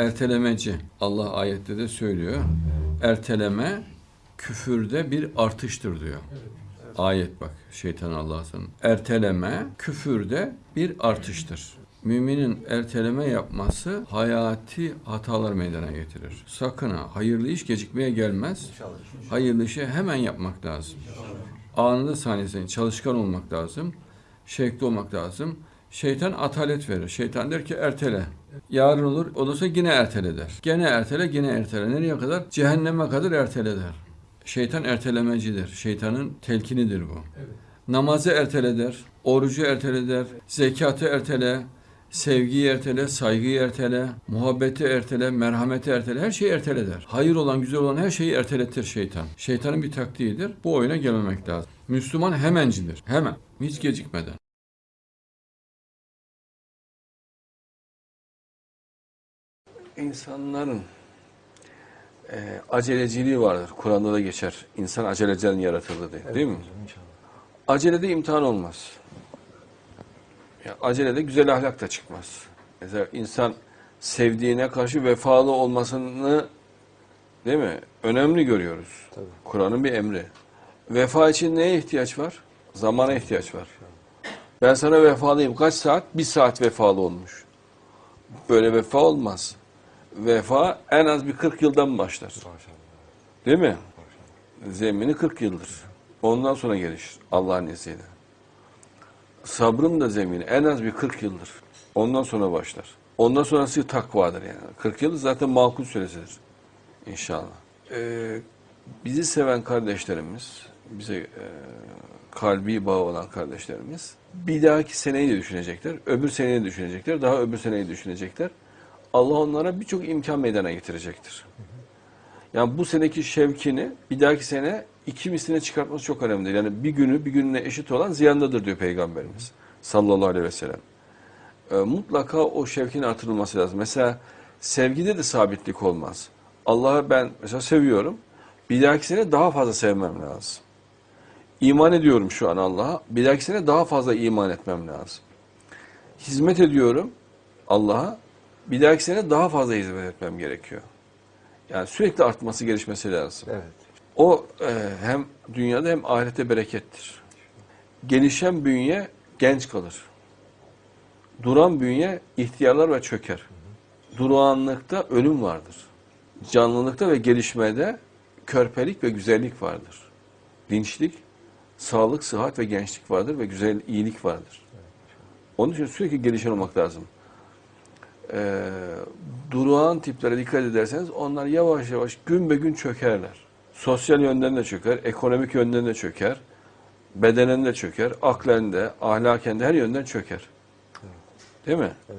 ertelemeci. Allah ayette de söylüyor. Erteleme küfürde bir artıştır diyor. Ayet bak şeytan Allah'ın. Erteleme küfürde bir artıştır. Müminin erteleme yapması hayati hatalar meydana getirir. Sakın ha hayırlı iş gecikmeye gelmez. Hayırlı işi hemen yapmak lazım. Anında saniyesinde çalışkan olmak lazım. Şevkli olmak lazım. Şeytan atalet verir. Şeytan der ki ertele. Yarın olur. Olursa yine ertele der. Gene ertele, yine ertele. Nereye kadar? Cehenneme kadar ertele der. Şeytan ertelemecidir. Şeytanın telkinidir bu. Namazı ertele der. Orucu ertele der. Zekatı ertele. Sevgiyi ertele, saygıyı ertele, muhabbeti ertele, merhameti ertele, her şeyi ertele der. Hayır olan, güzel olan her şeyi erteletir şeytan. Şeytanın bir taktiğidir. Bu oyuna gelmemek lazım. Müslüman hemencidir. Hemen. Hiç gecikmeden. İnsanların e, aceleciliği vardır. Kur'an'da da geçer. İnsan aceleciden yaratıldı diye. değil mi? Acelede imtihan olmaz. Ya, acelede güzel ahlak da çıkmaz. Mesela insan sevdiğine karşı vefalı olmasını değil mi? Önemli görüyoruz. Kur'an'ın bir emri. Vefa için neye ihtiyaç var? Zamana ihtiyaç var. Ben sana vefalıyım. Kaç saat? Bir saat vefalı olmuş. Böyle vefa olmaz. Vefa en az bir 40 yıldan başlar. Değil mi? Zemini 40 yıldır. Ondan sonra gelişir Allah'ın izniyle. Sabrın da zemini en az bir 40 yıldır. Ondan sonra başlar. Ondan sonrası takvadır yani. 40 yıl zaten makul süresidir. İnşallah. Ee, bizi seven kardeşlerimiz, bize e, kalbi bağı olan kardeşlerimiz bir dahaki seneyi de düşünecekler, öbür seneyi de düşünecekler, daha öbür seneyi düşünecekler. Allah onlara birçok imkan meydana getirecektir. Yani bu seneki şevkini bir dahaki sene iki misline çıkartması çok önemlidir. Yani bir günü bir gününe eşit olan ziyandadır diyor Peygamberimiz sallallahu aleyhi ve sellem. Ee, mutlaka o şevkin artırılması lazım. Mesela sevgide de sabitlik olmaz. Allah'ı ben mesela seviyorum. Bir dahaki sene daha fazla sevmem lazım. İman ediyorum şu an Allah'a. Bir dahaki sene daha fazla iman etmem lazım. Hizmet ediyorum Allah'a. Bir dahaki sene daha fazla hizmet etmem gerekiyor. Yani sürekli artması, gelişmesi lazım. Evet. O e, hem dünyada hem ahirette berekettir. Gelişen bünye genç kalır. Duran bünye ihtiyarlar ve çöker. Durağanlıkta ölüm vardır. Canlılıkta ve gelişmede körpelik ve güzellik vardır. Dinçlik, sağlık, sıhhat ve gençlik vardır ve güzel iyilik vardır. Onun için sürekli gelişen olmak lazım. Ee, durağan tiplere dikkat ederseniz onlar yavaş yavaş gün be gün çökerler. Sosyal yönden de çöker, ekonomik yönden de çöker, bedenen de çöker, aklen de, ahlaken de her yönden çöker. Değil mi? Evet.